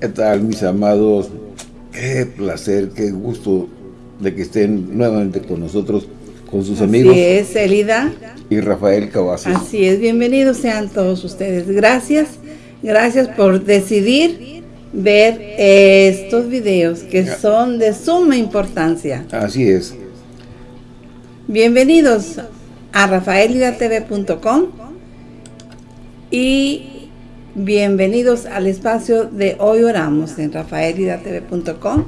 ¿Qué tal, mis amados? Qué placer, qué gusto de que estén nuevamente con nosotros, con sus amigos. Así es, Elida. Y Rafael Cavazos. Así es, bienvenidos sean todos ustedes. Gracias, gracias por decidir ver estos videos que son de suma importancia. Así es. Bienvenidos a rafaelidatv.com y Bienvenidos al espacio de Hoy Oramos en rafaelidatv.com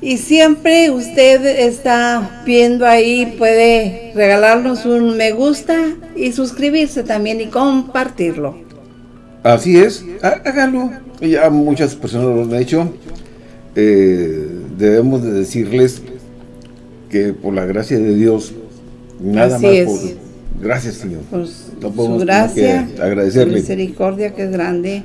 y siempre usted está viendo ahí, puede regalarnos un me gusta y suscribirse también y compartirlo. Así es, háganlo. Ya muchas personas lo han hecho. Eh, debemos de decirles que por la gracia de Dios, nada más por Gracias, Señor. Pues, no podemos su gracia, agradecerle. misericordia que es grande.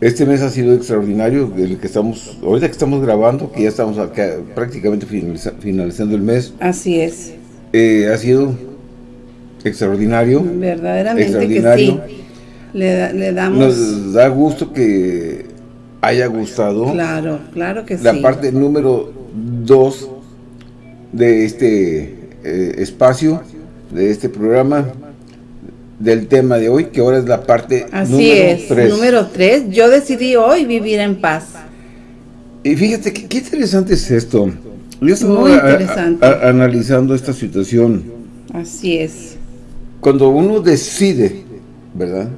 Este mes ha sido extraordinario, el que estamos, ahorita que estamos grabando, que ya estamos acá, prácticamente finalizando el mes. Así es. Eh, ha sido extraordinario. Verdaderamente que sí. Le, damos... Nos da gusto que haya gustado. Claro, claro que sí. La parte número dos de este eh, espacio de este programa del tema de hoy, que ahora es la parte Así número 3. número 3. Yo decidí hoy vivir en paz. Y fíjate, qué, interesante es esto. Yo estaba analizando esta situación. Así es. Cuando uno decide, ¿verdad?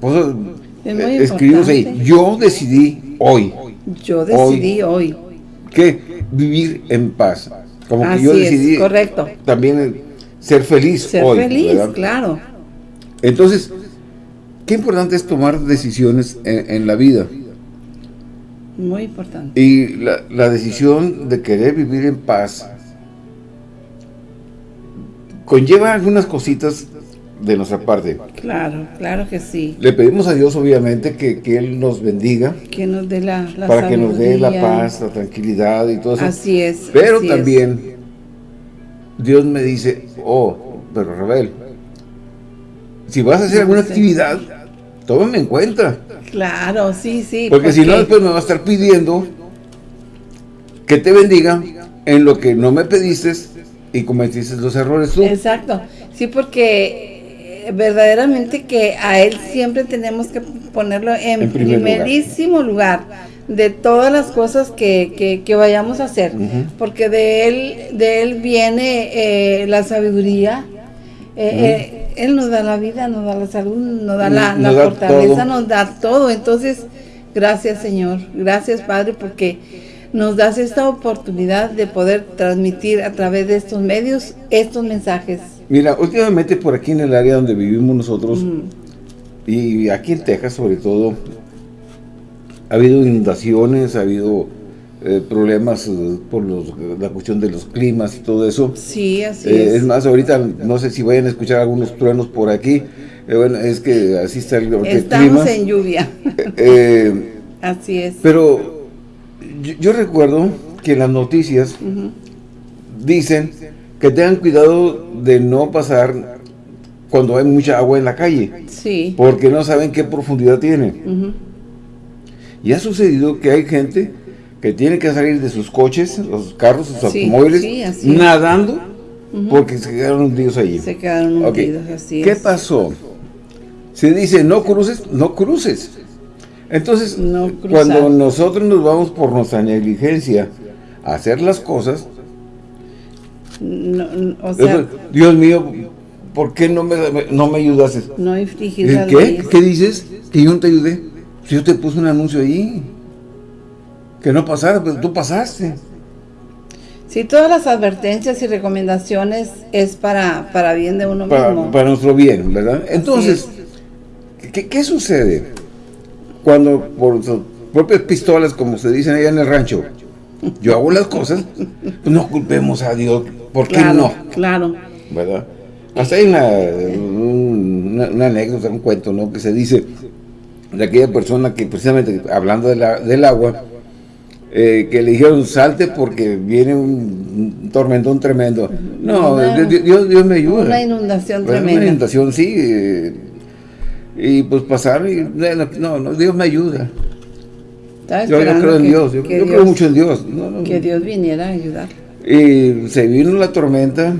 Pues, eh, escribimos ahí, yo decidí hoy. Yo decidí hoy. hoy. ¿Qué? Vivir en paz. Como que yo decidí correcto. también ser feliz ser feliz, claro. Entonces, qué importante es tomar decisiones en, la vida. Muy importante. Y la, la, decisión de querer vivir en paz conlleva algunas cositas de nuestra parte. Claro, claro que sí. Le pedimos a Dios, obviamente, que, que Él nos bendiga. Que nos dé la, Para que nos dé la paz, la tranquilidad y todo eso. Así es. Pero también, Dios me dice, oh, pero Rebel, si vas a hacer alguna actividad, tómame en cuenta. Claro, sí, sí. Porque, porque si no, después me va a estar pidiendo que te bendiga en lo que no me pediste y cometiste los errores tú. Exacto. Sí, porque verdaderamente que a Él siempre tenemos que ponerlo en, primerísimo lugar. de todas las cosas que, que, vayamos a hacer, porque de Él, de él viene eh, la sabiduría, eh, eh, Él nos da la vida, nos da la salud, nos da la, fortaleza, nos da todo, entonces gracias Señor, gracias Padre, porque nos das esta oportunidad de poder transmitir a través de estos medios estos mensajes Mira, últimamente por aquí en el área donde vivimos nosotros, y aquí en Texas sobre todo, ha habido inundaciones, ha habido eh, problemas eh, por la cuestión de los climas y todo eso. Sí, así eh, es. Es más, ahorita no sé si vayan a escuchar algunos truenos por aquí, bueno, es que así está el, el Estamos en lluvia. así es. Pero yo, recuerdo que en las noticias dicen que tengan cuidado de no pasar cuando hay mucha agua en la calle. Sí. Porque no saben qué profundidad tiene. Y ha sucedido que hay gente que tiene que salir de sus coches, los carros, sus automóviles, nadando, porque se quedaron hundidos allí. Se quedaron hundidos, así ¿Qué pasó? Se dice, no cruces, no cruces. Entonces, cuando nosotros nos vamos por nuestra negligencia a hacer las cosas, Dios mío, ¿por qué no me, no me ayudaste? No ¿Qué? ¿Qué dices? Que yo no te ayudé. Si yo te puse un anuncio ahí, que no pasara, pero tú pasaste. Si todas las advertencias y recomendaciones es para, para bien de uno mismo. Para nuestro bien, ¿verdad? Entonces, ¿qué, ¿qué, sucede? Cuando por sus propias pistolas, como se dicen allá en el rancho, yo hago las cosas, no culpemos a Dios ¿Por qué no? Claro. ¿Verdad? Hasta hay una, una, anécdota, un cuento, ¿no? Que se dice de aquella persona que precisamente, hablando de la, del agua, eh, que le dijeron salte porque viene un, tormentón tremendo. No, Dios, Dios, me ayuda. Una inundación tremenda. Una inundación, sí. Y pues pasaron y no, no, Dios me ayuda. Yo, creo en Dios, yo, creo mucho en Dios. que Dios viniera a ayudar. Y se vino la tormenta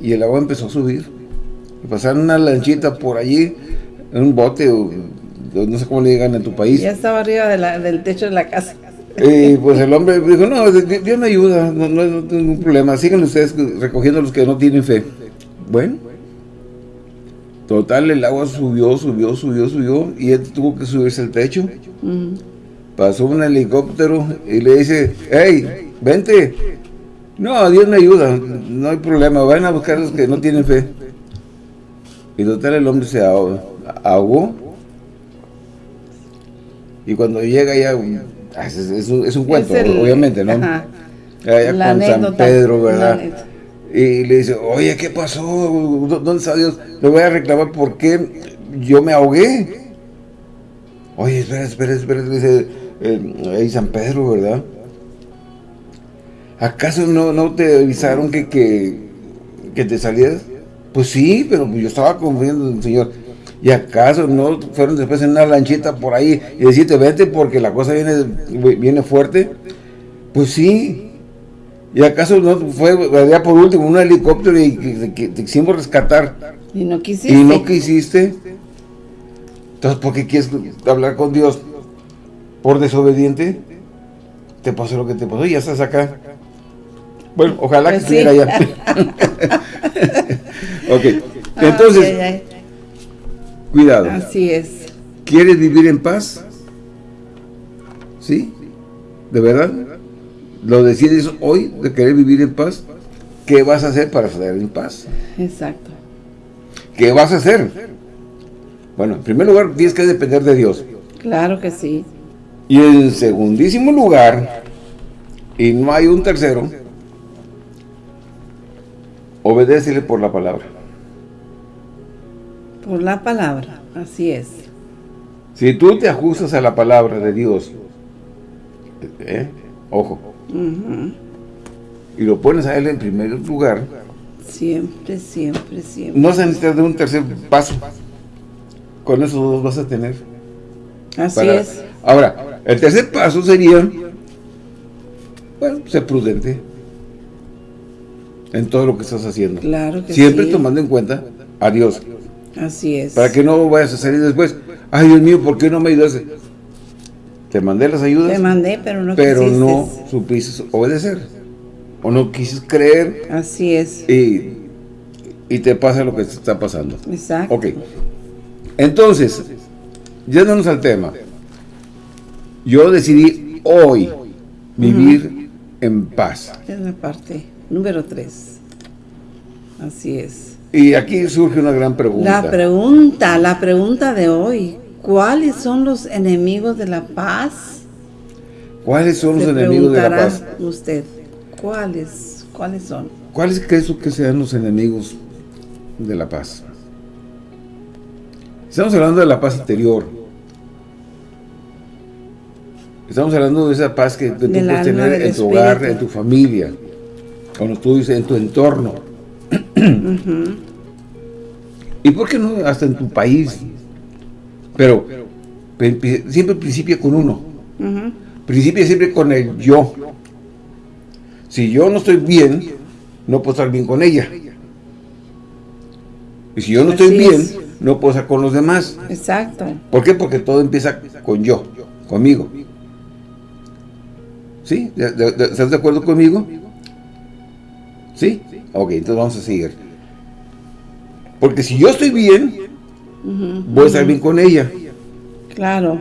y el agua empezó a subir. Pasaron una lanchita por allí, en un bote, o, no sé cómo le digan en tu país. Ya estaba arriba del techo de la casa. Y pues el hombre dijo, no, Dios me ayuda, no, no, no tengo ningún problema. Sigan ustedes recogiendo los que no tienen fe. Bueno, total, el agua subió, subió, subió, subió, y él tuvo que subirse al techo. Pasó un helicóptero y le dice, hey, vente. No, Dios me ayuda, no hay problema, vayan a buscar los que no tienen fe. Y total, el hombre se ahogó. Y cuando llega ya Ah, es, un, cuento, obviamente, ¿no? Allá con San Pedro, ¿verdad? Y le dice, oye, ¿qué pasó? ¿Dónde está Dios? Le voy a reclamar por qué yo me ahogué. Oye, espera, espera, espera, dice eh, ahí San Pedro, ¿verdad? ¿Acaso no, no te avisaron que, que, que te salías? Pues sí, pero yo estaba confiando en el Señor. ¿Y acaso no fueron después en una lanchita por ahí y decirte, vete porque la cosa viene, viene fuerte? Pues sí. ¿Y acaso no fue por último un helicóptero y que, te quisimos rescatar? Y no quisiste. Y no quisiste. Entonces, ¿por qué quieres hablar con Dios? ¿Por desobediente? Te pasó lo que te pasó y ya estás acá. Bueno, ojalá que pues estuviera allá. ok. Entonces, Cuidado. Así es. ¿Quieres vivir en paz? ¿Sí? ¿De verdad? ¿Lo decides hoy de querer vivir en paz? ¿Qué vas a hacer para estar en paz? Exacto. ¿Qué vas a hacer? Bueno, en primer lugar, tienes que depender de Dios. Claro que sí. Y en segundísimo lugar, y no hay un tercero, obedécele por la palabra. Por la palabra, así es. Si tú te ajustas a la palabra de Dios, ¿eh? ojo, y lo pones a Él en primer lugar, siempre, siempre, siempre. No se necesita de un tercer paso. Con esos dos vas a tener. Así es. Ahora, el tercer paso sería, bueno, ser prudente en todo lo que estás haciendo. Claro que Siempre tomando en cuenta a Dios. Así es. Para que no vayas a salir después. Ay, Dios mío, ¿por qué no me ayudaste? Te mandé las ayudas. Te mandé, pero no Pero no supiste obedecer. O no quisiste creer. Así es. Y, y te pasa lo que te está pasando. Exacto. Ok. Entonces, yéndonos al tema. Yo decidí hoy vivir en paz. Es la parte número tres. Así es. Y aquí surge una gran pregunta. La pregunta, la pregunta de hoy. ¿Cuáles son los enemigos de la paz? ¿Cuáles son los enemigos de la paz? usted, ¿cuáles, cuáles son? ¿Cuáles crees que sean los enemigos de la paz? Estamos hablando de la paz interior. Estamos hablando de esa paz que, tú puedes tener en tu hogar, en tu familia, cuando tú dices en tu entorno. ¿Y por qué no hasta en tu país? Pero siempre principia con uno. Principia siempre con el yo. Si yo no estoy bien, no puedo estar bien con ella. Y si yo no estoy bien, no puedo estar con los demás. Exacto. ¿Por qué? Porque todo empieza con yo, conmigo. ¿Sí? ¿Estás de acuerdo conmigo? ¿Sí? Ok, entonces vamos a seguir. Porque si yo estoy bien, voy a estar bien con ella. Claro.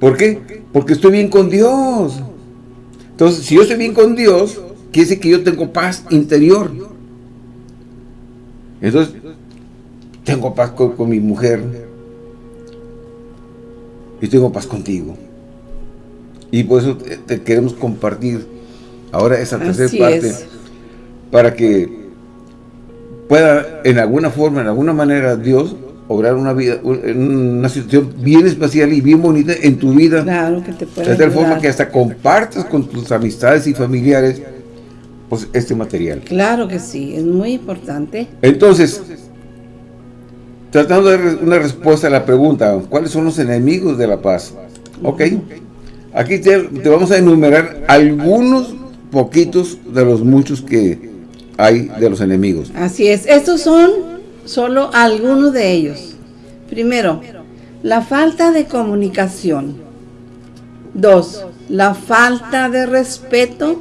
¿Por qué? Porque estoy bien con Dios. Entonces, si yo estoy bien con Dios, quiere decir que yo tengo paz interior. Entonces, tengo paz con, mi mujer. Y tengo paz contigo. Y por eso te queremos compartir ahora esa tercera parte, para que pueda en alguna forma, en alguna manera, Dios obrar una vida, una situación bien especial y bien bonita en tu vida. Claro, que te puede De tal forma que hasta compartas con tus amistades y familiares pues, este material. Claro que sí, es muy importante. Entonces, tratando de dar una respuesta a la pregunta, ¿cuáles son los enemigos de la paz? Ok, aquí te, vamos a enumerar algunos poquitos de los muchos que hay de los enemigos. Así es, estos son solo algunos de ellos. Primero, la falta de comunicación. Dos, la falta de respeto.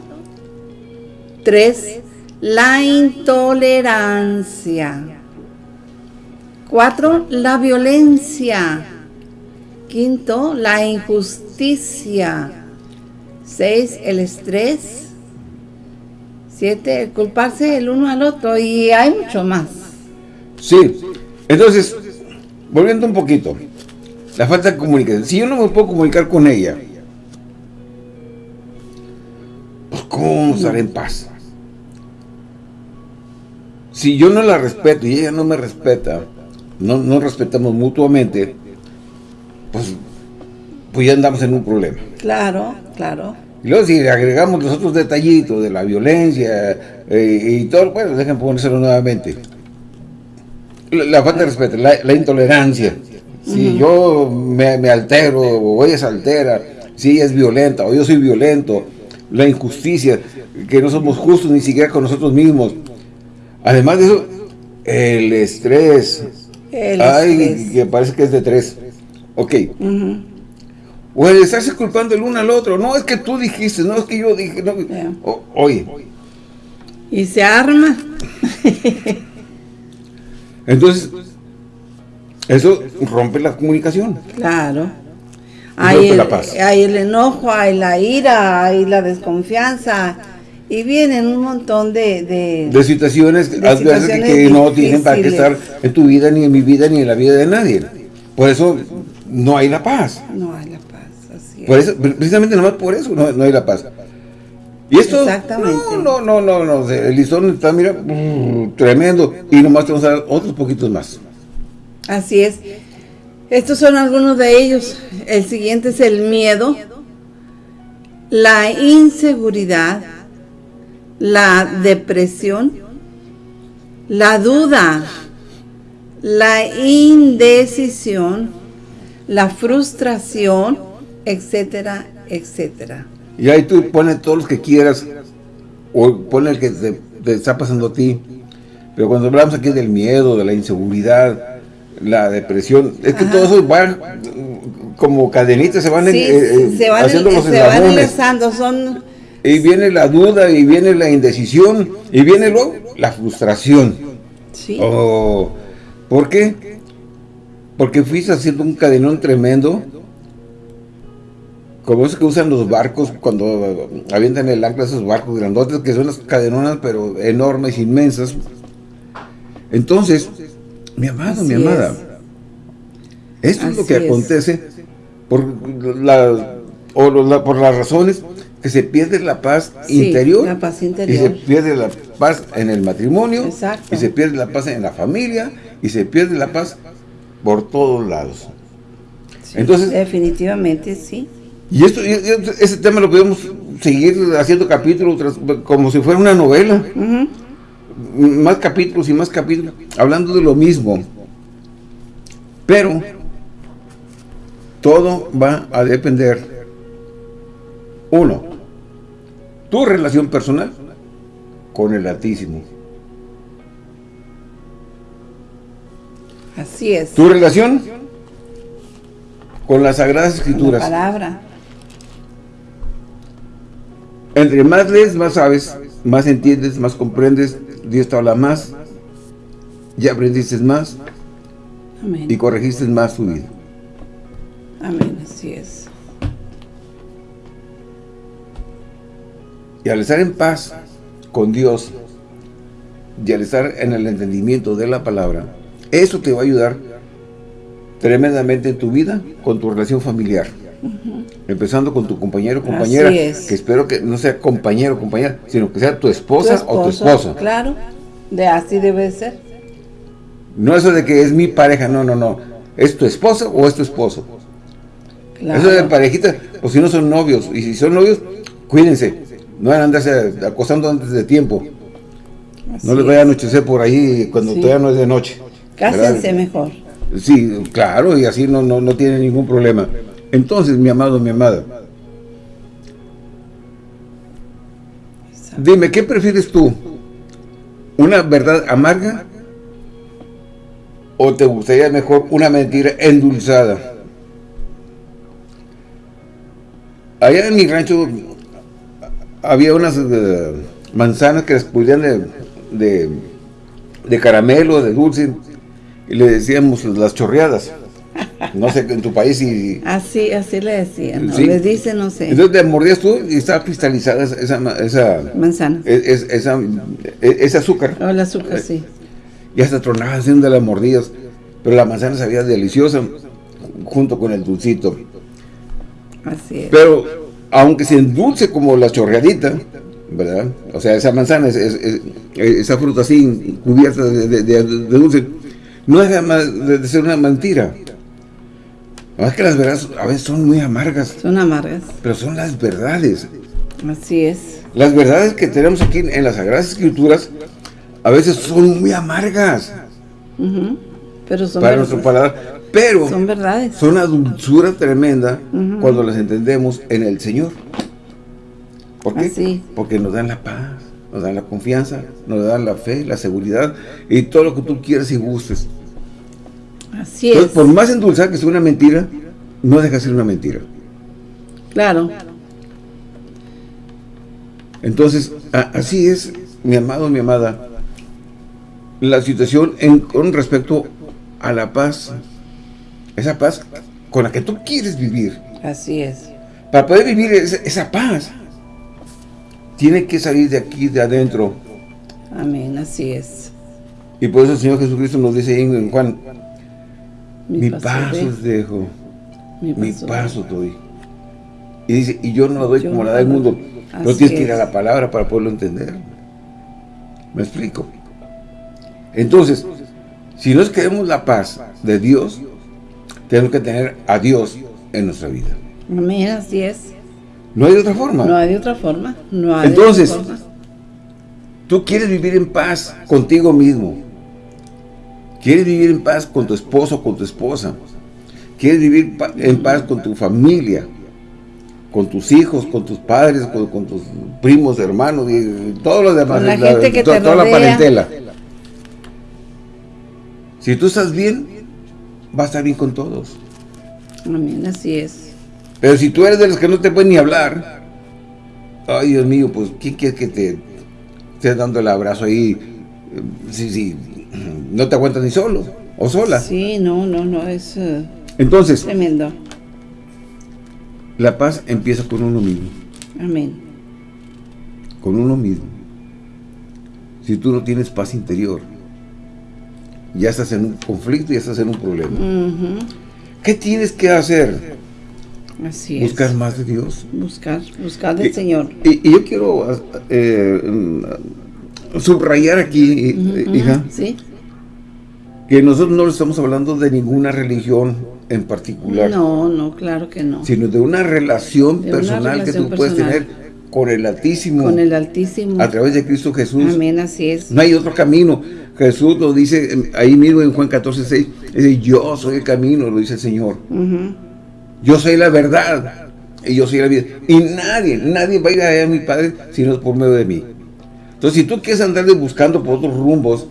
Tres, la intolerancia. Cuatro, la violencia. Quinto, la injusticia. Seis, el estrés. Siete, el culparse el uno al otro. Y hay mucho más. Sí, entonces, volviendo un poquito. La falta de comunicación. Si yo no me puedo comunicar con ella, pues ¿cómo vamos a estar en paz? Si yo no la respeto y ella no me respeta, no, no respetamos mutuamente, pues, pues ya andamos en un problema. Claro, claro. Y luego si agregamos los otros detallitos de la violencia eh, y todo, bueno, dejen ponérselo nuevamente. La, falta de respeto, la, intolerancia. Si yo me, me, altero o ella se altera, si ella es violenta o yo soy violento, la injusticia, que no somos justos ni siquiera con nosotros mismos. Además de eso, el estrés. El Ay, que parece que es de tres. Ok. O el estarse culpando el uno al otro. No, es que tú dijiste, no, es que yo dije. No. oye. Y se arma. Entonces, eso rompe la comunicación. Claro. Hay el, hay el enojo, hay la ira, hay la desconfianza. Y vienen un montón de... De, situaciones, que, no tienen para que estar en tu vida, ni en mi vida, ni en la vida de nadie. Por eso no hay la paz. No hay la paz, por eso, precisamente nomás por eso no, no hay la paz. Y esto, Exactamente. no, no, no, no, el listón está, mira, mm, tremendo, y nomás te vamos a dar otros poquitos más. Así es. Estos son algunos de ellos. El siguiente es el miedo, la inseguridad, la depresión, la duda, la indecisión, la frustración, etcétera, etcétera. Y ahí tú pones todos los que quieras, o pones el que te, está pasando a ti. Pero cuando hablamos aquí del miedo, de la inseguridad, la depresión, es que todo eso va como cadenitas, se van, eh, eh, se van haciendo los se van son... Y viene la duda, y viene la indecisión, y viene luego la frustración. Sí. Oh, ¿Por qué? Porque fuiste haciendo un cadenón tremendo como esos que usan los barcos cuando avientan el ancla esos barcos grandotes, que son las cadenonas, pero enormes, inmensas. Entonces, mi amado, mi amada, esto es lo que acontece por, la, o por las razones que se pierde la paz, interior, la paz interior, y se pierde la paz en el matrimonio, y se pierde la paz en la familia, y se pierde la paz por todos lados. Entonces, definitivamente sí. Y esto, ese tema lo podemos seguir haciendo capítulos como si fuera una novela. Más capítulos y más capítulos, hablando de lo mismo. Pero, todo va a depender, uno, tu relación personal con el Altísimo. Así es. Tu relación con las Sagradas Escrituras. La palabra. Entre más lees, más sabes, más entiendes, más comprendes, Dios te habla más, ya aprendiste más Amén. y corregiste más tu vida. Amén, así es. Y al estar en paz con Dios y al estar en el entendimiento de la palabra, eso te va a ayudar tremendamente en tu vida con tu relación familiar. Empezando con tu compañero o compañera, que espero que no sea compañero o compañera, sino que sea tu esposa o tu esposo. Claro, de así debe ser. No eso de que es mi pareja, no, no, no. ¿Es tu esposa o es tu esposo? Eso de parejita, pues si no son novios, y si son novios, cuídense. No van a andarse acostando antes de tiempo. no les vaya a anochecer por ahí cuando todavía no es de noche. Cásense mejor. Sí, claro, y así no, no, no tiene ningún problema. Entonces, mi amado, mi amada, dime, ¿qué prefieres tú? ¿Una verdad amarga? ¿O te gustaría mejor una mentira endulzada? Allá en mi rancho había unas eh, manzanas que les pudieran de, de, caramelo, de dulce, y le decíamos las chorreadas. No sé, en tu país y... Así, así le decían, ¿no? les dice, no sé. Entonces te mordías tú y estaba cristalizada esa... esa Manzana. Es, esa, e, ese azúcar. Oh, el azúcar, sí. Y hasta tronaba haciendo las mordidas. Pero la manzana sabía deliciosa junto con el dulcito. Así es. Pero, aunque se endulce como la chorreadita, ¿verdad? O sea, esa manzana, esa fruta así, cubierta de, dulce, no más de ser una mentira. No es que las verdades a veces son muy amargas. Son amargas. Pero son las verdades. Así es. Las verdades que tenemos aquí en las Sagradas Escrituras a veces son muy amargas. Pero son para nuestro paladar. Pero son verdades. Son una dulzura tremenda cuando las entendemos en el Señor. ¿Por qué? Porque nos dan la paz, nos dan la confianza, nos dan la fe, la seguridad y todo lo que tú quieras y gustes. Así es. por más endulzada que sea una mentira, no deja de ser una mentira. Claro. Entonces, así es, mi amado, mi amada, la situación en, con respecto a la paz, esa paz con la que tú quieres vivir. Así es. Para poder vivir esa, paz, tiene que salir de aquí, de adentro. Amén, así es. Y por eso el Señor Jesucristo nos dice en Juan, mi, paso os dejo, mi paso, doy. Y dice, y yo no lo doy como la da el mundo. No tienes que ir a la palabra para poderlo entender. ¿Me explico? Entonces, si nos queremos la paz de Dios, tenemos que tener a Dios en nuestra vida. Amén, así es. No hay otra forma. No hay de otra forma. No hay Entonces, tú quieres vivir en paz contigo mismo. Quieres vivir en paz con tu esposo, con tu esposa. Quieres vivir en paz con tu familia, con tus hijos, con tus padres, con, tus primos, hermanos y todos los demás. la gente que toda, toda la parentela. Si tú estás bien, vas a estar bien con todos. Amén, así es. Pero si tú eres de los que no te pueden ni hablar, ay Dios mío, pues ¿quién quiere que te estés dando el abrazo ahí? Sí, sí, no te aguantas ni solo o sola. Sí, no, no, no, es eh, Entonces, tremendo. La paz empieza con uno mismo. Amén. Con uno mismo. Si tú no tienes paz interior, ya estás en un conflicto, ya estás en un problema. ¿Qué tienes que hacer? Así Buscar más de Dios. Buscar, buscar del Señor. Y, yo quiero eh, subrayar aquí, hija, ¿Sí? que nosotros no estamos hablando de ninguna religión en particular. No, no, claro que no. Sino de una relación personal que tú puedes tener con el Altísimo. Con el Altísimo. A través de Cristo Jesús. Amén, así es. No hay otro camino. Jesús lo dice ahí mismo en Juan 14, 6. Dice, yo soy el camino, lo dice el Señor. Yo soy la verdad. Y yo soy la vida. Y nadie, nadie va a ir allá a mi Padre si no es por medio de mí. Entonces, si tú quieres andar buscando por otros rumbos,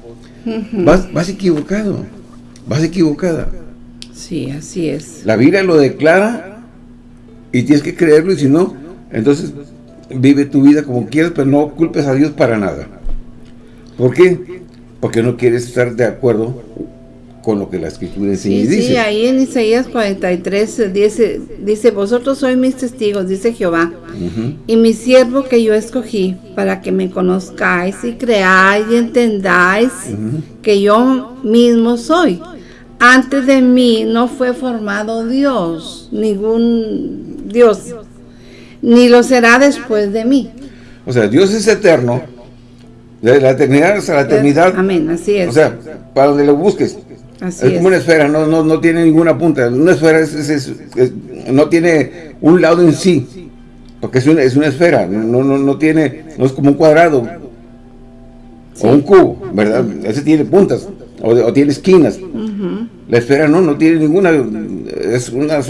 vas, vas equivocado. Vas equivocada. Sí, así es. La Biblia lo declara y tienes que creerlo y si no, entonces vive tu vida como quieras, pero no culpes a Dios para nada. ¿Por qué? Porque no quieres estar de acuerdo con lo que la Escritura enseña y dice. Sí, ahí en Isaías 43 dice, dice, vosotros sois mis testigos, dice Jehová, y mi siervo que yo escogí, para que me conozcáis y creáis y entendáis que yo mismo soy. Antes de mí no fue formado Dios, ningún Dios ni lo será después de mí. O sea, Dios es eterno, de la eternidad hasta la eternidad. Amén, así es. O sea, para donde lo busques. Así es, como una esfera, no, no, no tiene ninguna punta. Una esfera es, no tiene un lado en sí, porque es una, es una esfera, no, no, no tiene, no es como un cuadrado o un cubo, ¿verdad? Ese tiene puntas. o, tiene esquinas. La esfera no, no tiene ninguna, es una,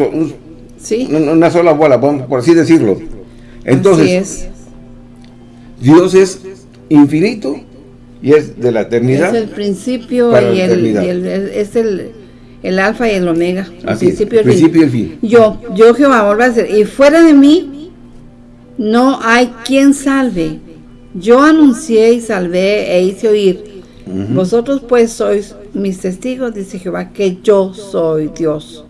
una, sola bola, por así decirlo. Entonces, Dios es infinito y es de la eternidad. Es el principio y, el, es el, alfa y el omega. el principio, y el fin. Yo, yo Jehová, vuelvo a decir, y fuera de mí no hay quien salve. Yo anuncié y salvé e hice oír. Vosotros pues sois mis testigos, dice Jehová, que yo soy Dios.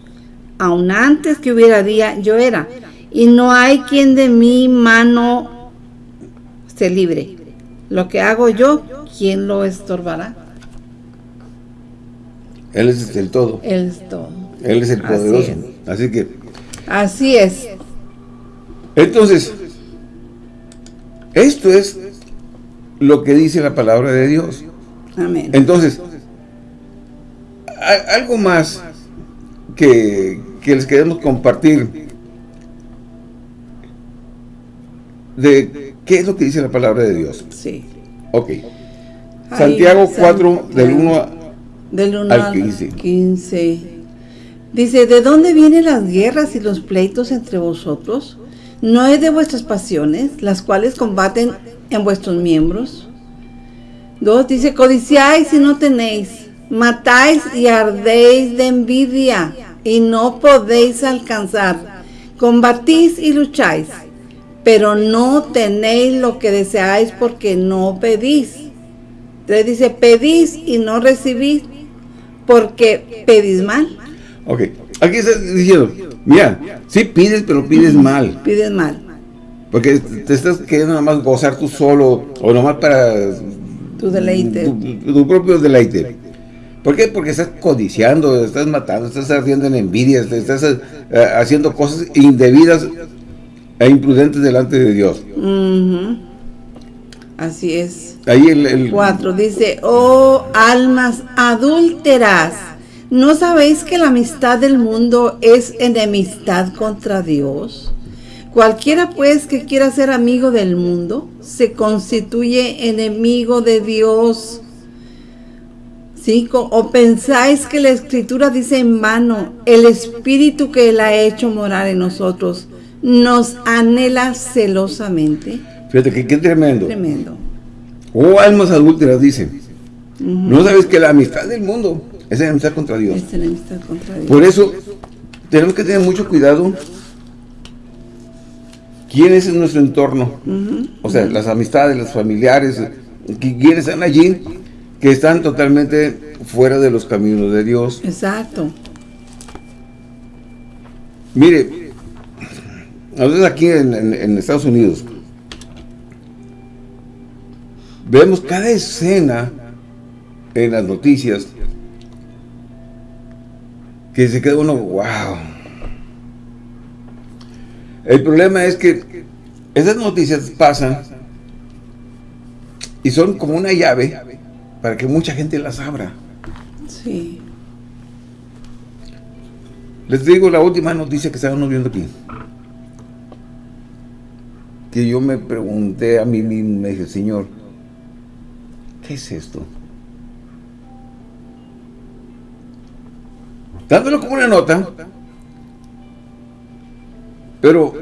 Aun antes que hubiera día, yo era. Y no hay quien de mi mano se libre. Lo que hago yo, ¿quién lo estorbará? Él es el todo. Él es todo. Él es el poderoso. Así, que... Así es. Entonces, esto es lo que dice la palabra de Dios. Amén. Entonces, algo más que, les queremos compartir de qué es lo que dice la palabra de Dios. Sí. Ok. Santiago 4, del 1, del 1 al 15. 15. Dice, ¿de dónde vienen las guerras y los pleitos entre vosotros? ¿No es de vuestras pasiones, las cuales combaten en vuestros miembros? Dos, dice, codiciáis y no tenéis, matáis y ardéis de envidia y no podéis alcanzar. Combatís y lucháis, pero no tenéis lo que deseáis porque no pedís. Entonces dice, pedís y no recibís porque pedís mal. Ok, aquí está diciendo, mira, sí pides, pero pides mal. Pides mal. Porque te estás queriendo nada más gozar tú solo, o nomás para... Tu deleite. Tu, propio deleite. ¿Por qué? Porque estás codiciando, estás matando, estás haciendo en envidia, estás eh, haciendo cosas indebidas e imprudentes delante de Dios. Así es. Ahí el, 4 dice, oh almas adúlteras, ¿no sabéis que la amistad del mundo es enemistad contra Dios? Cualquiera pues que quiera ser amigo del mundo, se constituye enemigo de Dios. ¿Sí? ¿O pensáis que la Escritura dice en vano, el Espíritu que Él ha hecho morar en nosotros, nos anhela celosamente? Fíjate que qué tremendo. Tremendo. Oh, almas adúlteras, dice. No sabes que la amistad del mundo es la amistad contra Dios. Es la amistad contra Dios. Por eso, tenemos que tener mucho cuidado. ¿Quién es en nuestro entorno? O sea, las amistades, los familiares, ¿quiénes están allí? Que están totalmente fuera de los caminos de Dios. Exacto. Mire, nosotros aquí en Estados Unidos, Vemos cada escena en las noticias que se queda uno, wow. El problema es que esas noticias pasan y son como una llave para que mucha gente las abra. Sí. Les digo la última noticia que estábamos viendo aquí. Que yo me pregunté a mí mismo, me dije, Señor, ¿Qué es esto? Dándolo como una nota, pero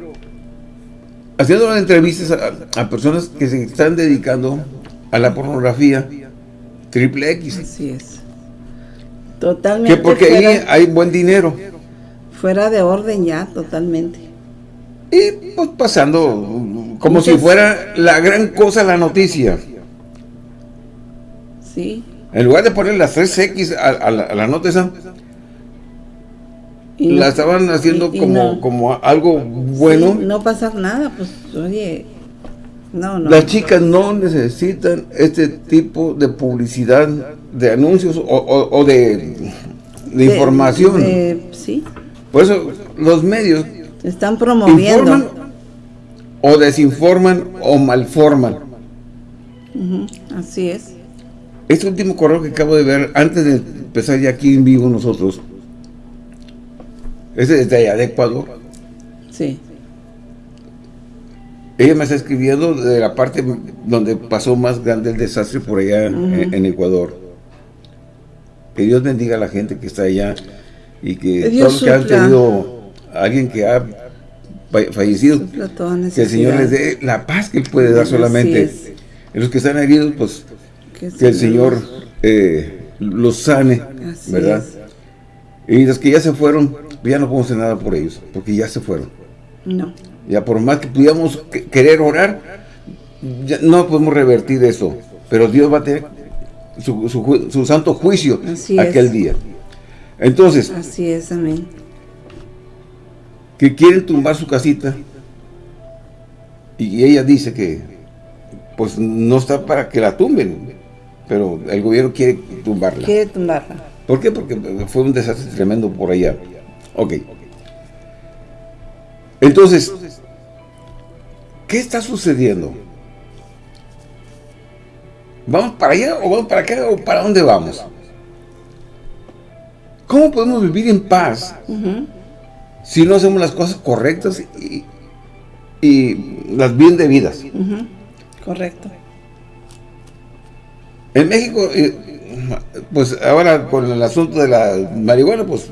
haciendo entrevistas a, personas que se están dedicando a la pornografía triple X. Así es. Totalmente. Que porque ahí hay buen dinero. Fuera de orden ya, totalmente. Y pues pasando como si fuera la gran cosa la noticia. En lugar de poner las 3X a, la, nota esa, la estaban haciendo como, como algo bueno. no pasa nada, pues, oye, no, no. Las chicas no necesitan este tipo de publicidad, de anuncios o, de, información. sí. Por eso los medios están promoviendo. o desinforman o malforman. así es. Este último correo que acabo de ver, antes de empezar ya aquí en vivo nosotros, ese desde allá de Ecuador. Sí. Ella me está escribiendo de la parte donde pasó más grande el desastre por allá en, Ecuador. Que Dios bendiga a la gente que está allá y que todos los que han tenido alguien que ha fallecido, que el Señor les dé la paz que Él puede dar solamente. En los que están heridos, pues que, el Señor eh, los sane, ¿verdad? Y los que ya se fueron, ya no podemos hacer nada por ellos, porque ya se fueron. No. Ya por más que pudiéramos querer orar, no podemos revertir eso. Pero Dios va a tener su, santo juicio aquel día. Entonces. Así es, amén. Que quieren tumbar su casita. Y ella dice que pues no está para que la tumben. Pero el gobierno quiere tumbarla. Quiere tumbarla. ¿Por qué? Porque fue un desastre tremendo por allá. Ok. Entonces, ¿qué está sucediendo? ¿Vamos para allá o vamos para acá o para dónde vamos? ¿Cómo podemos vivir en paz si no hacemos las cosas correctas y, las bien debidas? Correcto. En México, eh, pues ahora con el asunto de la marihuana, pues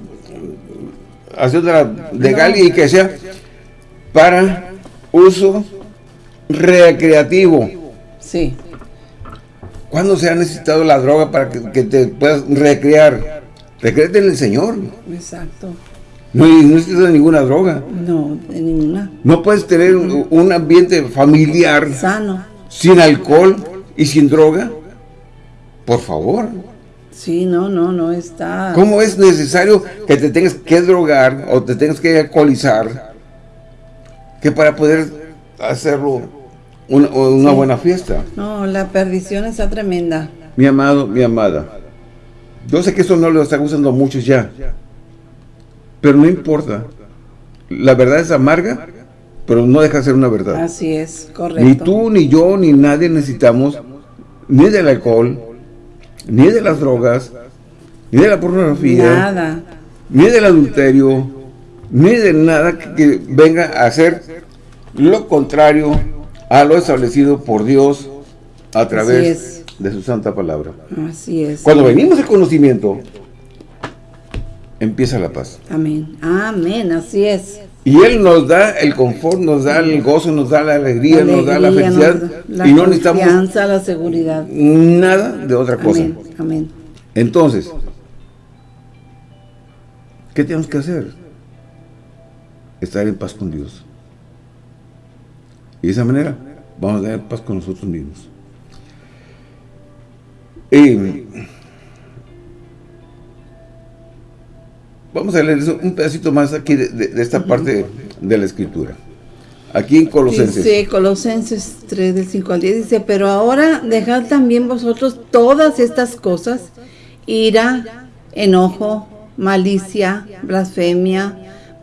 haciéndola legal y que sea para uso recreativo. Sí. ¿Cuándo se ha necesitado la droga para que, te puedas recrear? Recréate en el Señor. Exacto. No, necesitas ninguna droga. No, de ninguna. No puedes tener un, ambiente familiar. Sano. Sin alcohol y sin droga. Por favor. Sí, no, no, no está... ¿Cómo es necesario que te tengas que drogar o te tengas que alcoholizar que para poder hacerlo una, buena fiesta. No, la perdición está tremenda. Mi amado, mi amada. Yo sé que eso no lo está gustando a muchos ya. Pero no importa. La verdad es amarga, pero no deja de ser una verdad. Así es, correcto. Ni tú, ni yo, ni nadie necesitamos ni del alcohol, ni de las drogas, ni de la pornografía. Nada. Ni del adulterio, ni de nada que venga a hacer lo contrario a lo establecido por Dios a través de su santa palabra. Así es. Cuando venimos al conocimiento, empieza la paz. Amén. Amén, así es. Y Él nos da el confort, nos da el gozo, nos da la alegría, nos da la felicidad. la y no necesitamos la seguridad. Nada de otra cosa. Amén. Amén. Entonces, ¿qué tenemos que hacer? Estar en paz con Dios. Y de esa manera vamos a tener paz con nosotros mismos. Vamos a leer un pedacito más aquí de, esta parte de la escritura. Aquí en Colosenses. Sí, Colosenses 3 del 5 al 10 dice, pero ahora dejad también vosotros todas estas cosas, ira, enojo, malicia, blasfemia,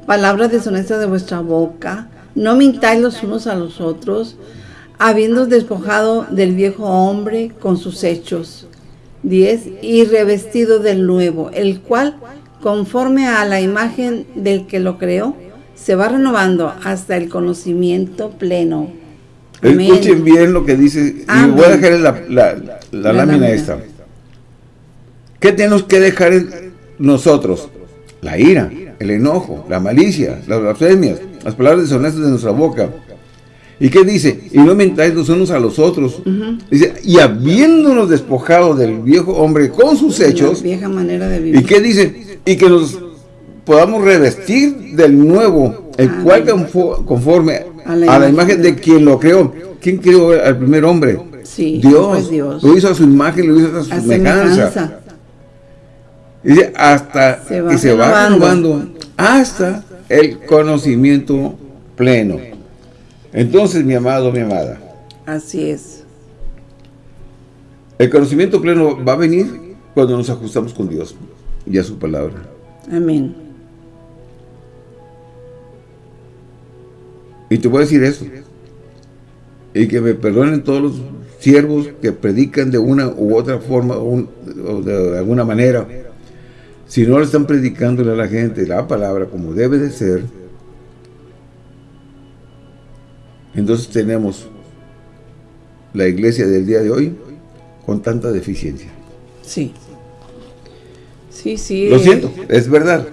palabras deshonestas de vuestra boca, no mintáis los unos a los otros, habiendo despojado del viejo hombre con sus hechos. 10. Y revestido del nuevo, el cual, conforme a la imagen del que lo creó, se va renovando hasta el conocimiento pleno. Escuchen bien lo que dice, y voy a dejar la, la, lámina esta. ¿Qué tenemos que dejar nosotros? La ira, el enojo, la malicia, las blasfemias, las palabras deshonestas de nuestra boca. ¿Y qué dice? Y no mentáis los unos a los otros. Dice, y habiéndonos despojado del viejo hombre con sus hechos. vieja manera de vivir. ¿Y qué dice? Y que nos podamos revestir del nuevo, el cual conforme a la, imagen de quien lo creó. ¿Quién creó al primer hombre? Sí, Dios. Dios. Lo hizo a su imagen, lo hizo a su semejanza. Dice, hasta, y se va renovando hasta el conocimiento pleno. Entonces, mi amado, mi amada. Así es. El conocimiento pleno va a venir cuando nos ajustamos con Dios y a su palabra. Amén. Y te voy a decir eso. Y que me perdonen todos los siervos que predican de una u otra forma o de alguna manera si no le están predicándole a la gente la palabra como debe de ser, entonces tenemos la iglesia del día de hoy con tanta deficiencia. Sí. Sí, sí. Lo siento, es verdad.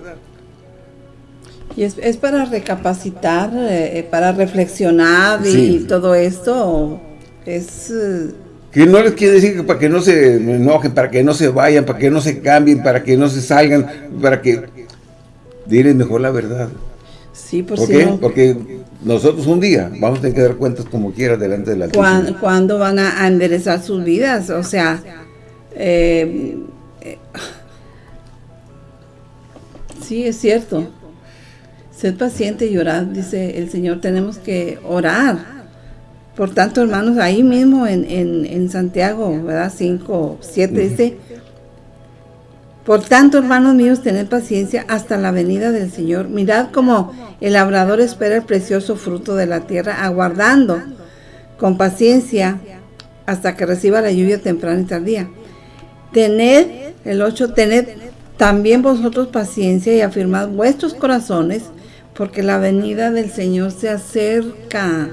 Y es, es para recapacitar, eh, eh, para reflexionar y, todo esto. Es... Eh, que no les quiere decir que para que no se enojen, para que no se vayan, para que no se cambien, para que no se salgan, para que... Diles mejor la verdad. Sí, por ¿Por qué? Porque nosotros un día vamos a tener que dar cuentas como quiera delante de la ¿Cuándo, ¿Cuándo van a enderezar sus vidas? O sea, eh, sí, es cierto. Sed paciente y orad, dice el Señor. Tenemos que orar. Por tanto, hermanos, ahí mismo en, en, Santiago, ¿verdad? 5, 7 dice, por tanto, hermanos míos, tened paciencia hasta la venida del Señor. Mirad cómo el labrador espera el precioso fruto de la tierra, aguardando con paciencia hasta que reciba la lluvia temprana y tardía. Tened, el 8, tened también vosotros paciencia y afirmad vuestros corazones, porque la venida del Señor se acerca.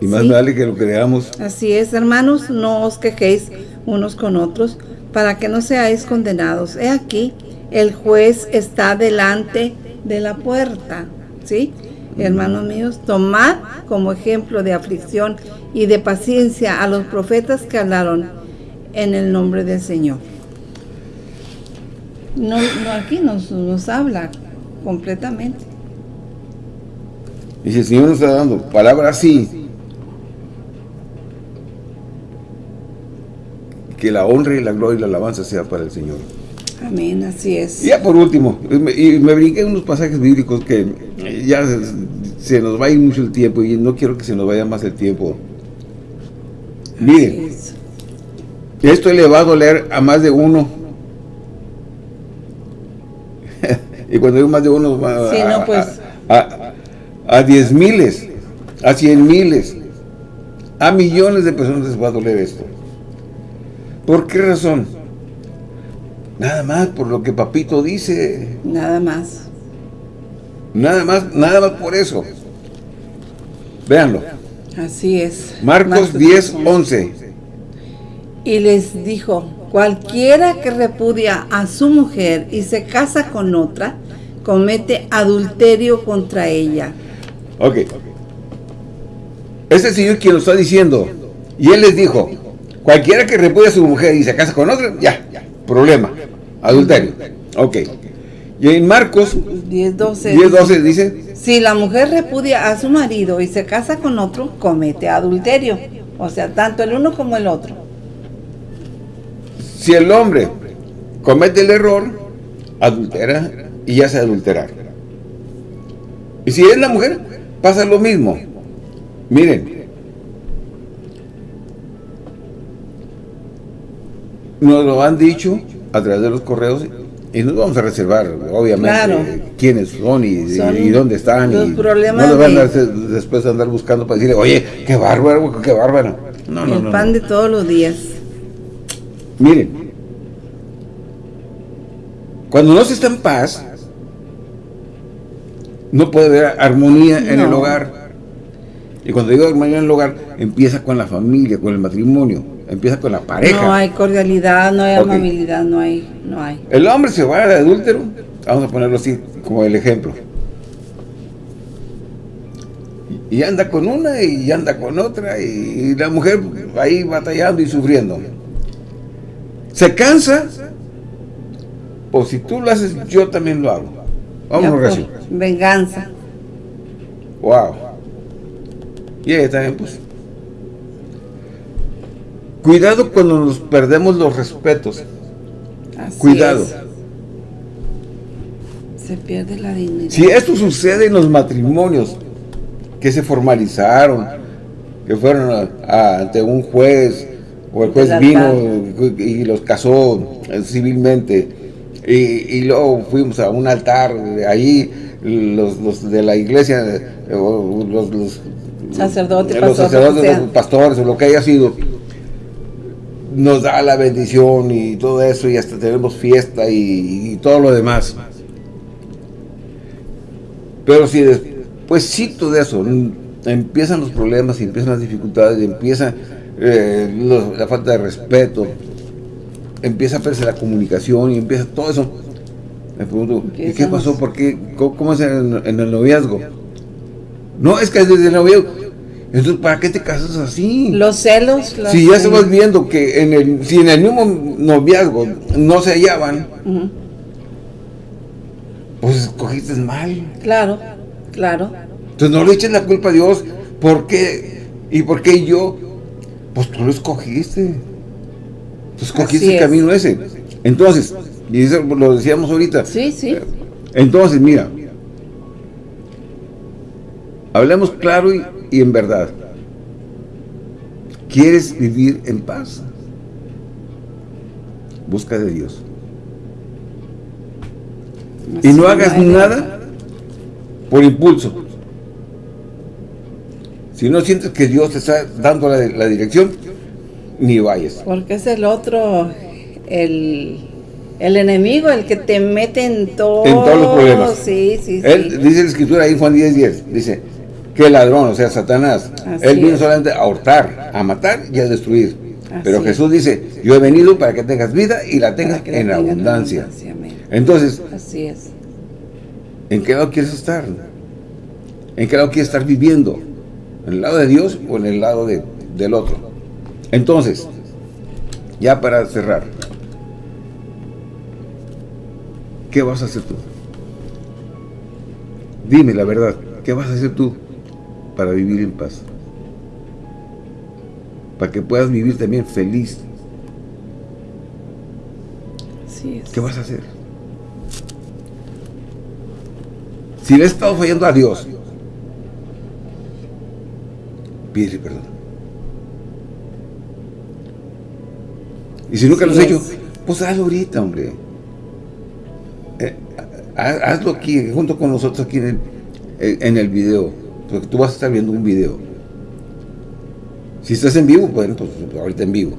Y más vale que lo creamos. Así es, hermanos, no os quejéis unos con otros, para que no seáis condenados. He aquí, el juez está delante de la puerta. ¿Sí? Hermanos míos, tomad como ejemplo de aflicción y de paciencia a los profetas que hablaron en el nombre del Señor. No, aquí nos, habla completamente. Si el Señor nos está dando palabra así, que la honra y la gloria y la alabanza sea para el Señor. Amén, así es. Y ya por último, y me brinqué unos pasajes bíblicos que ya se, nos va a ir mucho el tiempo y no quiero que se nos vaya más el tiempo. Miren, esto le va a doler a más de uno. y cuando digo más de uno, sí, a, no, pues. a, diez miles, a cien miles, a millones de personas les va a doler esto. ¿Por qué razón? Nada más por lo que papito dice. Nada más. Nada más, nada más por eso. Véanlo. Así es. Marcos, 10, 11. Y les dijo, cualquiera que repudia a su mujer y se casa con otra, comete adulterio contra ella. Ok. Ese señor quien lo está diciendo. Y él les dijo, cualquiera que repudia a su mujer y se casa con otra, ya, problema. Adulterio. Ok. Y en Marcos 10.12 dice... Si la mujer repudia a su marido y se casa con otro, comete adulterio. O sea, tanto el uno como el otro. Si el hombre comete el error, adultera y ya se adulterar. Y si es la mujer, pasa lo mismo. Miren. Nos lo han dicho a través de los correos y nos vamos a reservar, obviamente, quiénes son y, dónde están. y no nos van a después andar buscando para decirle, oye, qué bárbaro, qué bárbaro. No, no, El pan de todos los días. Miren, cuando no se está en paz, no puede haber armonía en el hogar. Y cuando digo armonía en el hogar, empieza con la familia, con el matrimonio empieza con la pareja. No hay cordialidad, no hay amabilidad, no hay, no hay. El hombre se va de adúltero, vamos a ponerlo así como el ejemplo. Y anda con una y anda con otra y la mujer ahí batallando y sufriendo. Se cansa, o si tú lo haces, yo también lo hago. Vamos a Venganza. Wow. Y ahí también pues Cuidado cuando nos perdemos los respetos. Cuidado. Se pierde la dignidad. Si esto sucede en los matrimonios que se formalizaron, que fueron ante un juez, o el juez vino y los casó civilmente, y, luego fuimos a un altar, ahí los, de la iglesia, los, sacerdotes, los sacerdotes, los pastores, o lo que haya sido, nos da la bendición y todo eso y hasta tenemos fiesta y, todo lo demás. Pero si después de eso empiezan los problemas y empiezan las dificultades y empieza eh, la falta de respeto, empieza a perderse la comunicación y empieza todo eso, Me pregunto, ¿y qué pasó? ¿Por qué? ¿Cómo, es en, el noviazgo? No, es que desde el noviazgo. Entonces, ¿para qué te casas así? Los celos. si ya estamos viendo que en el, si en el mismo noviazgo no se hallaban, pues escogiste mal. Claro, claro. Entonces no le eches la culpa a Dios. ¿Por qué? ¿Y por qué yo? Pues tú lo escogiste. Tú escogiste el camino ese. Entonces, y eso lo decíamos ahorita. Sí, sí. Entonces, mira. Hablemos claro y, y en verdad. ¿Quieres vivir en paz? Busca de Dios. y no hagas nada por impulso. Si no sientes que Dios te está dando la, dirección, ni vayas. Porque es el otro, el, enemigo, el que te mete en todo. En todos los problemas. Sí, sí, Él, dice la escritura ahí en Juan 10, 10, dice que el ladrón, o sea, Satanás, él vino solamente a hurtar, a matar y a destruir. Pero Jesús dice, yo he venido para que tengas vida y la tengas en abundancia. Entonces, Así es. ¿en qué lado quieres estar? ¿En qué lado quieres estar viviendo? ¿En el lado de Dios o en el lado de, del otro? Entonces, ya para cerrar, ¿qué vas a hacer tú? Dime la verdad, ¿qué vas a hacer tú para vivir en paz? Para que puedas vivir también feliz. ¿Qué vas a hacer? Si le he estado fallando a Dios, pídele perdón. Y si nunca lo has hecho, pues hazlo ahorita, hombre. Eh, hazlo aquí, junto con nosotros aquí en el, en el video. Porque tú vas a estar viendo un video. Si estás en vivo, bueno, pues ahorita en vivo.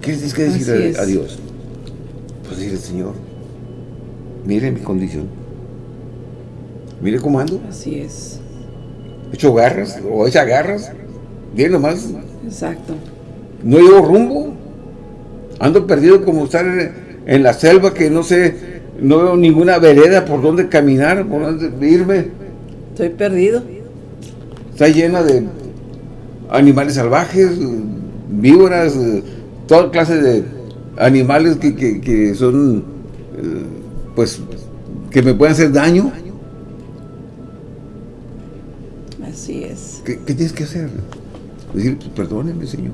¿Qué tienes que decir a, Dios? Pues decirle, Señor, mire mi condición. Mire cómo ando. Así es hecho garras, o hecha garras, bien nomás. Exacto. No llevo rumbo. Ando perdido como estar en, la selva que no sé, no veo ninguna vereda por donde caminar, por donde irme. Estoy perdido. Está llena de animales salvajes, víboras, toda clase de animales que, que son, eh, pues, que me pueden hacer daño. ¿Qué, tienes que hacer? Decir, perdóneme, Señor.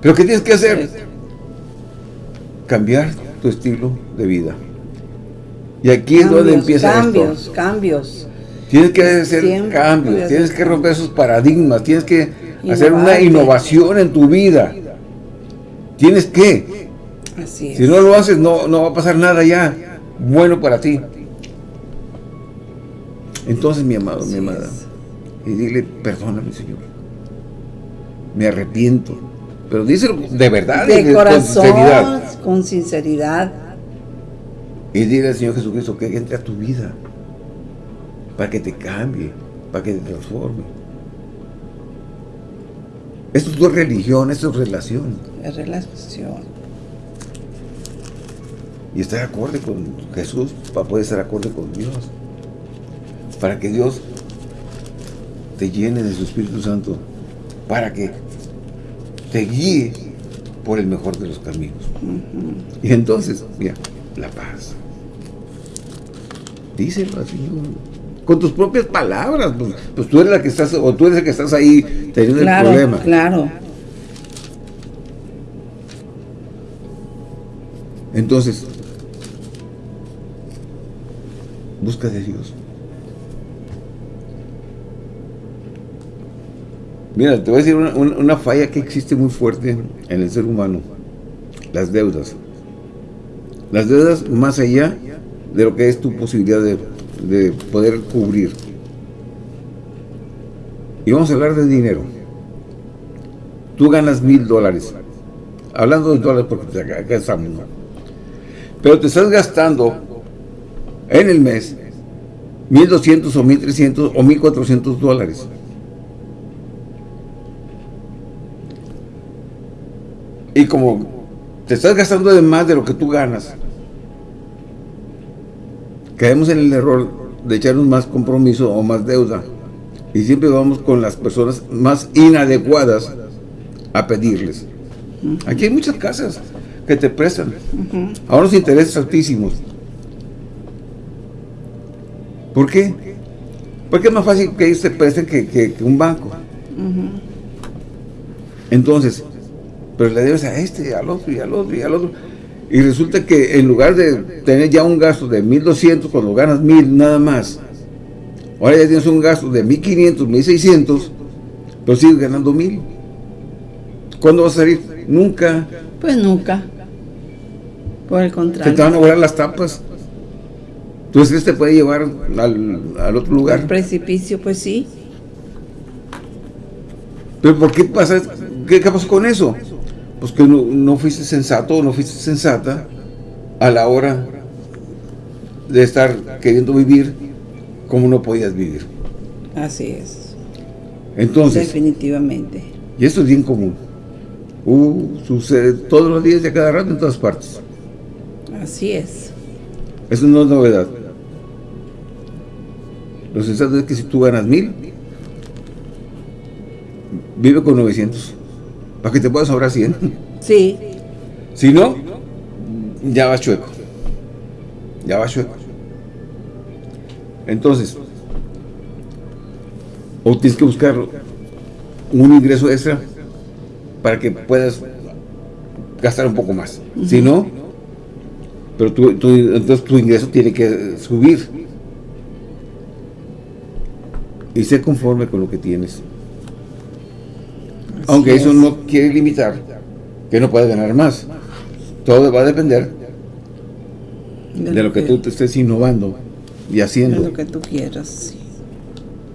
¿Pero qué tienes que hacer? Cambiar tu estilo de vida. Y aquí es donde empieza cambios, esto. Cambios, Tienes que hacer cambios, tienes que romper esos paradigmas, tienes que hacer una innovación en tu vida. Tienes que. Así Si no lo haces, no, no va a pasar nada ya bueno para ti. Entonces, mi amado, mi amada, y dile, perdóname, Señor. Me arrepiento. Pero díselo de verdad. De, corazón, con sinceridad. con sinceridad. Y dile al Señor Jesucristo que entre a tu vida. Para que te cambie. Para que te transforme. Esto es tu religión, esto es relación. Es relación. Y estar acorde con Jesús para poder estar acorde con Dios. Para que Dios te llene de su Espíritu Santo para que te guíe por el mejor de los caminos. Y entonces, mira, la paz. Díselo Señor. Con tus propias palabras. Pues, pues, tú eres la que estás, o tú eres el que estás ahí teniendo el problema. Claro. Entonces, busca de Dios. Mira, te voy a decir una, falla que existe muy fuerte en el ser humano. Las deudas. Las deudas más allá de lo que es tu posibilidad de, de poder cubrir. Y vamos a hablar de dinero. Tú ganas mil dólares. Hablando de dólares porque acá estamos. Pero te estás gastando en el mes 1.200 o 1.300 o 1.400 dólares. Y como te estás gastando de más de lo que tú ganas. Caemos en el error de echarnos más compromiso o más deuda. Y siempre vamos con las personas más inadecuadas a pedirles. Aquí hay muchas casas que te prestan a unos intereses altísimos. ¿Por qué? Porque es más fácil que ellos te presten que, un banco. Entonces, pero le debes a este, al otro, y al otro, y al otro. Y resulta que en lugar de tener ya un gasto de 1.200 cuando ganas 1.000 nada más, ahora ya tienes un gasto de 1.500, 1.600, pero sigues ganando 1.000. ¿Cuándo vas a salir? Nunca. Pues nunca. Por el contrario. Se te van a volar las tapas. Entonces este puede llevar al, al otro lugar. Al precipicio, pues sí. ¿Pero por qué pasa? ¿Qué, qué pasó con eso? Pues que no, no fuiste sensato o no fuiste sensata a la hora de estar queriendo vivir como no podías vivir. Así es. Entonces. Definitivamente. Y esto es bien común. Uh, sucede todos los días y a cada rato en todas partes. Así es. Eso no es novedad. Lo sensato es que si tú ganas mil, vive con 900. Para que te puedas sobrar 100. Sí. Si no, ya vas chueco. Ya vas chueco. Entonces, o tienes que buscar un ingreso extra para que puedas gastar un poco más. Si no, pero tu, entonces tu ingreso tiene que subir. Y ser conforme con lo que tienes. Aunque eso no quiere limitar que no puedas ganar más. Todo va a depender de, lo que, tú te estés innovando y haciendo. De lo que tú quieras,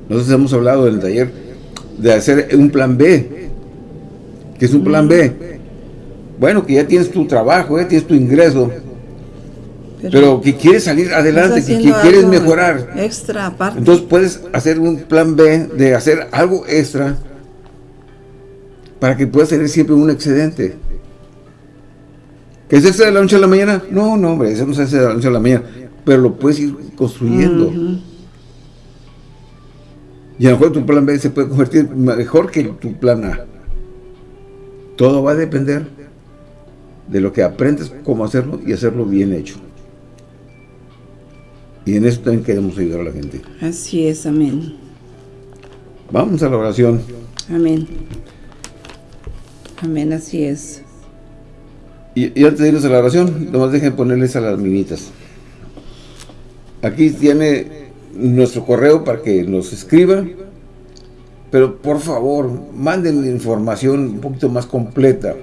Nosotros hemos hablado en el taller de hacer un plan B. que es un plan B? Bueno, que ya tienes tu trabajo, ya tienes tu ingreso, pero, que quieres salir adelante, que, quieres mejorar. Extra aparte. Entonces puedes hacer un plan B de hacer algo extra para que puedas tener siempre un excedente. ¿Que es extra de la noche a la mañana? No, no, hombre, eso no se hace de la noche a la mañana, pero lo puedes ir construyendo. Y a lo mejor tu plan B se puede convertir mejor que tu plan A. Todo va a depender de lo que aprendes cómo hacerlo y hacerlo bien hecho. Y en eso también queremos ayudar a la gente. Así es, amén. Vamos a la oración. Amén. Amén, así es. Y, antes de irnos a la oración, nomás dejen ponerles a las minitas. Aquí tiene nuestro correo para que nos escriba. Pero por favor, manden información un poquito más completa.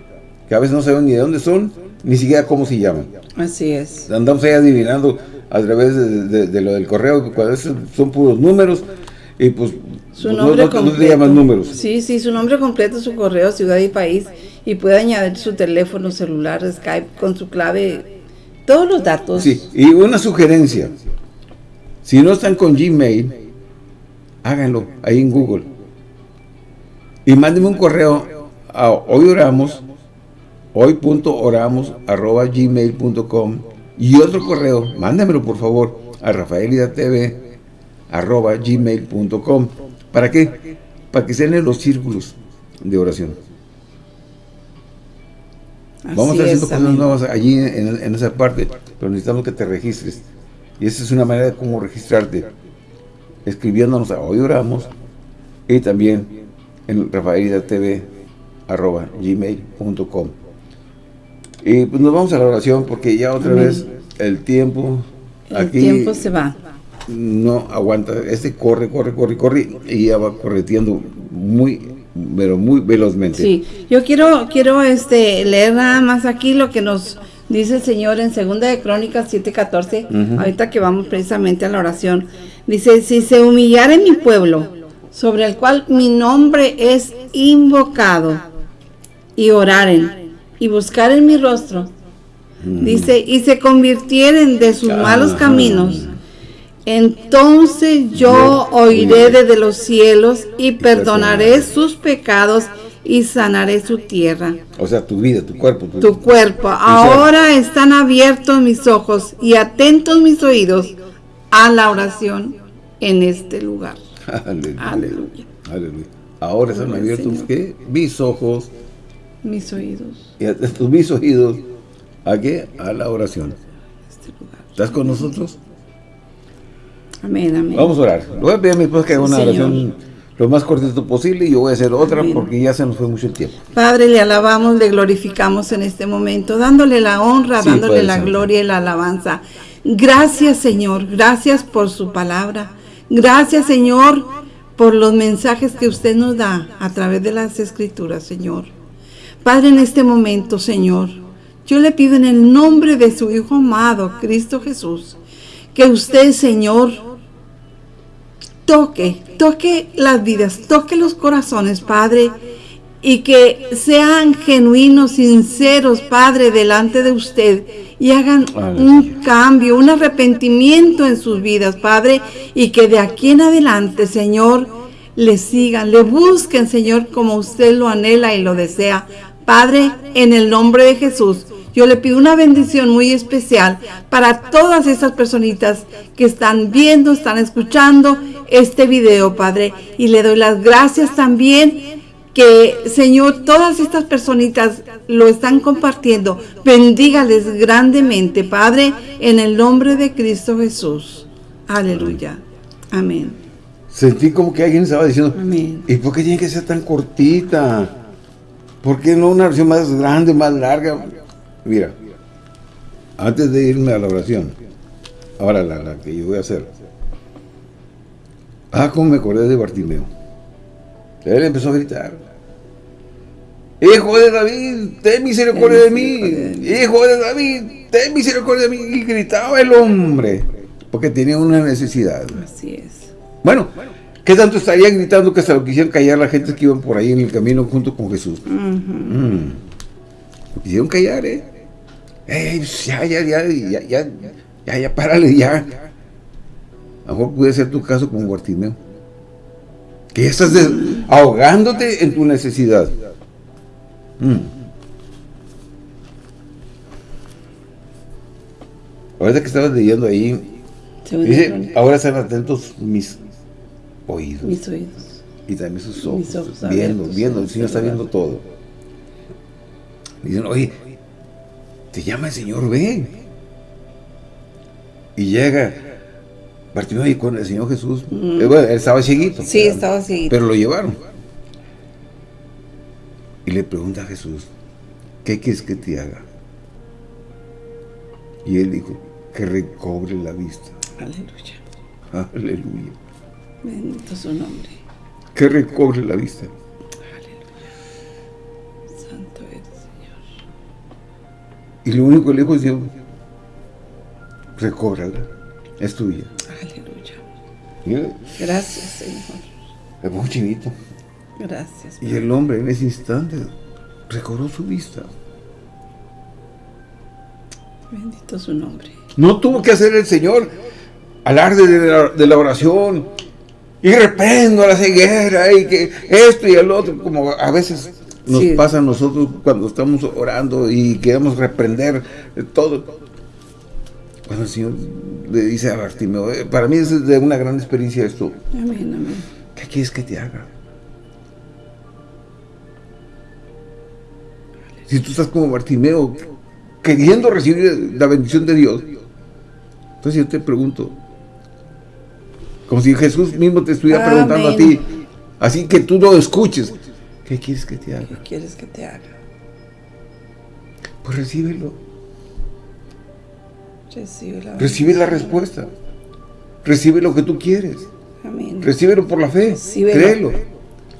Que a veces no saben ni de dónde son, ni siquiera cómo se llaman. Así es. Andamos ahí adivinando a través de, lo del correo, cuando son puros números, y pues su nombre completo. números. Sí, sí, su nombre completo, su correo, ciudad y país, y puede añadir su teléfono celular, Skype, con su clave, todos los datos. Sí, y una sugerencia, si no están con Gmail, háganlo ahí en Google. Y mándenme un correo a hoy oramos, hoy.oramos arroba gmail.com y otro correo, mándemelo por favor a rafaelidatv arroba gmail.com. ¿Para qué? Para que sean en los círculos de oración. Vamos a estar haciendo cosas nuevas allí en, esa parte, pero necesitamos que te registres. Y esa es una manera de cómo registrarte. Escribiéndonos a Hoy Oramos y también en rafaelidatv arroba gmail.com. Y pues nos vamos a la oración porque ya otra vez el tiempo el tiempo se va. No aguanta. Este corre, corre, corre, corre y ya va correteando muy, pero muy velozmente. Sí, yo quiero, quiero este, leer nada más aquí lo que nos dice el Señor en Segunda de Crónicas 7:14, ahorita que vamos precisamente a la oración. Dice, si se humillare mi pueblo, sobre el cual mi nombre es invocado, y oraren y buscar en mi rostro. Dice, y se convirtieren de sus malos caminos. Entonces yo oiré desde los cielos y perdonaré sus pecados y sanaré su tierra. O sea, tu vida, tu cuerpo. Tu, cuerpo. Ahora están abiertos mis ojos y atentos mis oídos a la oración en este lugar. Aleluya. Aleluya. Ahora están abiertos mis ojos. Mis oídos. Y atentos mis oídos. ¿A qué? A la oración. Este ¿Estás con nosotros? Amén, amén. Vamos a orar. Voy a pedir a mi esposa que haga una oración lo más cortito posible y yo voy a hacer otra porque ya se nos fue mucho el tiempo. Padre, le alabamos, le glorificamos en este momento, dándole la honra, dándole la gloria y la alabanza. Gracias, Señor, gracias por su palabra. Gracias, Señor, por los mensajes que usted nos da a través de las escrituras, Señor. Padre, en este momento, Señor, yo le pido en el nombre de su Hijo amado, Cristo Jesús, que usted, Señor, toque, toque las vidas, toque los corazones, Padre, y que sean genuinos, sinceros, Padre, delante de usted y hagan un cambio, un arrepentimiento en sus vidas, Padre, y que de aquí en adelante, Señor, le sigan, le busquen, Señor, como usted lo anhela y lo desea. Padre, en el nombre de Jesús, yo le pido una bendición muy especial para todas esas personitas que están viendo, están escuchando este video, Padre. Y le doy las gracias también que, Señor, todas estas personitas lo están compartiendo. Bendígales grandemente, Padre, en el nombre de Cristo Jesús. Aleluya. Amén. Sentí como que alguien estaba diciendo, Amén. ¿y por qué tiene que ser tan cortita? ¿Por qué no una versión más grande, más larga? Mira, antes de irme a la oración, ahora la, que yo voy a hacer. Ah, cómo me acordé de Bartimeo. Él empezó a gritar. Hijo de David, ten misericordia de mí. Hijo de David, ten misericordia de mí. Y gritaba el hombre, porque tenía una necesidad. Así es. Bueno, ¿qué tanto estaría gritando que se lo quisieron callar la gente que iban por ahí en el camino junto con Jesús? Mm. Lo quisieron callar, ¿eh? Ya, ya, ya, ya, ya, ya, ya, párale, ya. A lo mejor puede ser tu caso con Guartimeo. Que ya estás ahogándote en tu necesidad. Mm. Ahorita que estabas leyendo ahí, dice, ahora están atentos mis oídos. Mis oídos. Y también sus ojos. viendo, viendo, el Señor está viendo todo. Dicen, oye, te llama el Señor, ve. Y llega Bartimeo y con el Señor Jesús. Mm. Eh, él estaba cieguito. Sí, estaba cieguito. Pero lo llevaron. Y le pregunta a Jesús, ¿qué quieres que te haga? Y él dijo, que recobre la vista. Aleluya. Aleluya. Bendito su nombre. Que recobre la vista. Y lo único que le dijo es, recóbrala, es tuya. Aleluya. Gracias, Señor. Es muy chinito. Gracias. Y el hombre en ese instante recobró su vista. Bendito su nombre. No tuvo que hacer el Señor alarde de la, de la oración y reprendo a la ceguera y que esto y el otro, como a veces nos pasa a nosotros cuando estamos orando y queremos reprender todo. Cuando el Señor le dice a Bartimeo, eh, para mí es de una gran experiencia esto. Amén, amén. ¿Qué quieres que te haga? Si tú estás como Bartimeo, queriendo recibir la bendición de Dios, entonces yo te pregunto, como si Jesús mismo te estuviera preguntando a ti, así que tú lo escuches, ¿Qué quieres que te haga? ¿Qué quieres que te haga? Pues recíbelo. Recibe la, Recibe la respuesta. Recibe lo que tú quieres. Amén. Recíbelo por la fe. Recíbelo. Créelo.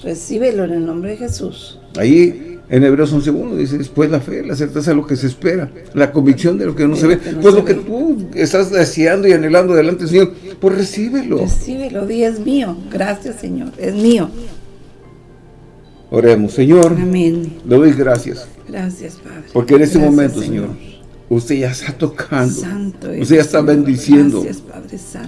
Recíbelo en el nombre de Jesús. Ahí en Hebreos 11.1 dice, después la fe, la certeza de lo que se espera, la convicción de lo que no se ve. pues lo que tú estás deseando y anhelando delante del Señor, pues recíbelo. Recíbelo, di es mío. Gracias Señor, es mío. Oremos, Señor. Amén. Le doy gracias. Gracias, Padre. Porque en este momento, Señor, Usted ya está tocando. usted ya está bendiciendo.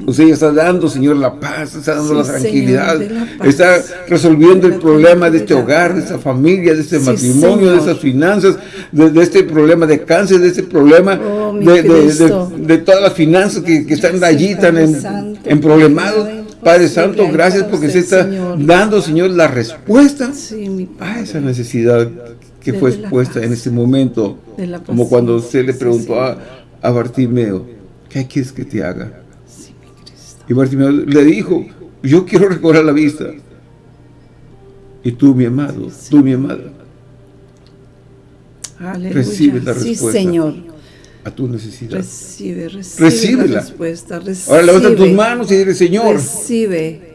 Usted ya está dando, Señor, la paz, está dando la tranquilidad. está resolviendo el problema de este hogar, de esta familia, de este matrimonio, de estas finanzas, de, este problema de cáncer, de este problema oh, de, todas las finanzas que, están allí tan en, en problemados. Padre Santo, gracias porque se está dando, Señor, la respuesta a esa necesidad que fue expuesta en este momento, como cuando usted le preguntó a, a Bartimeo, ¿qué quieres que te haga? y Bartimeo le dijo, yo quiero recobrar la vista. Y tú, mi amado, tú, mi amada, recibe la respuesta. Señor. A tu necesidad. Recibe, recibe la respuesta. Ahora levanta tus manos y dile, Señor. Recibe.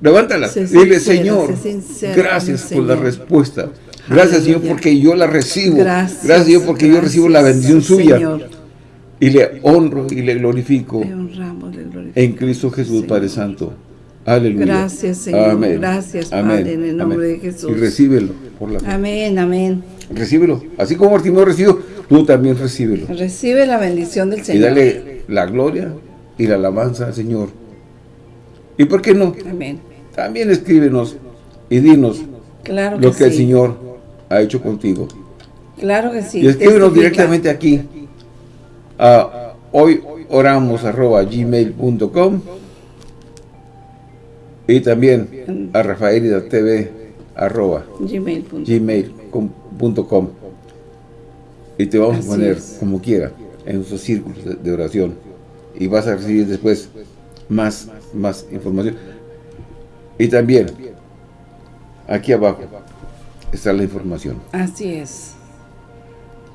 Levántala. Dile, Señor, gracias por la respuesta. Gracias, Señor, porque yo la recibo. Gracias, gracias Señor, porque yo recibo la bendición suya. Y le honro y le glorifico. En Cristo Jesús, Padre Santo. Aleluya. Gracias, Señor. Amén. Gracias, Padre, en el nombre de Jesús. Y recíbelo por la Amén, amén. Recíbelo. Así como Martín recibió, tú también recíbelo. Recibe la bendición del Señor. Y dale la gloria y la alabanza al Señor. ¿Y por qué no? Amén. También escríbenos y dinos claro lo que el Señor ha hecho contigo. Claro que sí. Y escríbenos directamente aquí a hoy oramos arroba gmail.com y también a Rafaelida TV arroba gmail.com y te vamos a poner como quiera en nuestros círculos de, oración y vas a recibir después más, más información y también aquí abajo está la información. Así es.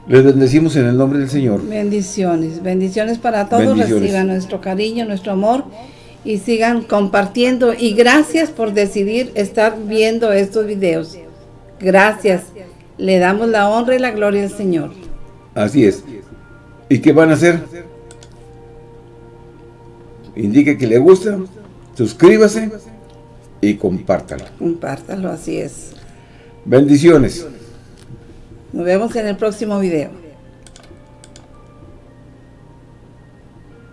Les bendecimos en el nombre del Señor. Bendiciones, bendiciones para todos. Reciban nuestro cariño, nuestro amor y sigan compartiendo. Y gracias por decidir estar viendo estos videos. Gracias. Le damos la honra y la gloria al Señor. Así es. ¿Y qué van a hacer? Indique que le gusta, suscríbase y compártalo. Compártalo, así es. Bendiciones. Nos vemos en el próximo video.